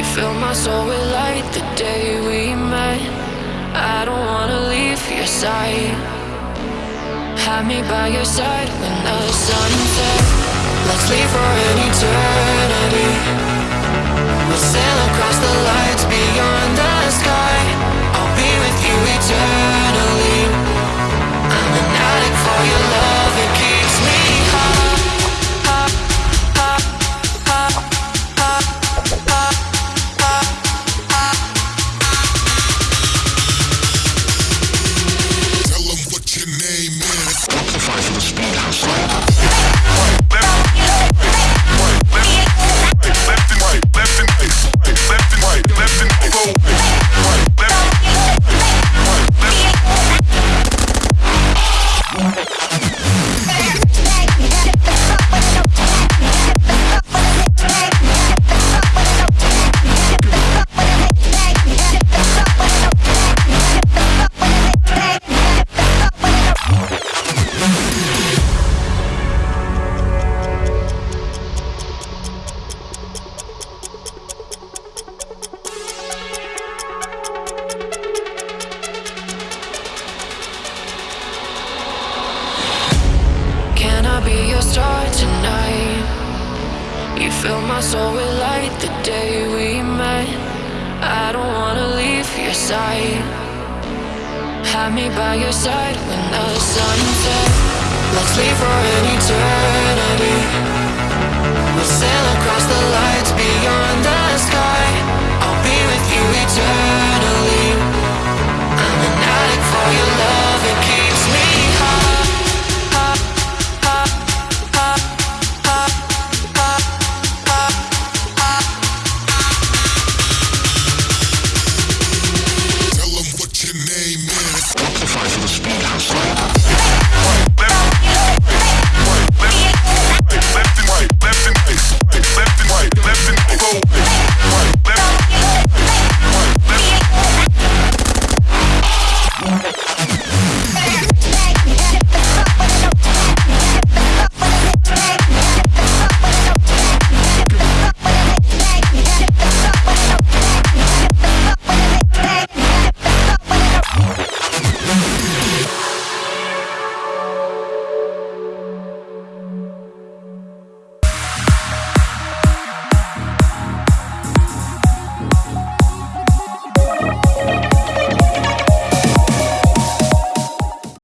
fill my soul with light the day we met. I don't wanna leave your side. Have me by your side when the sun sets. Let's leave for an eternity. Be your star tonight? You fill my soul with light the day we met. I don't wanna leave your side. Have me by your side when the sun sets. Let's leave for an eternity. the spot.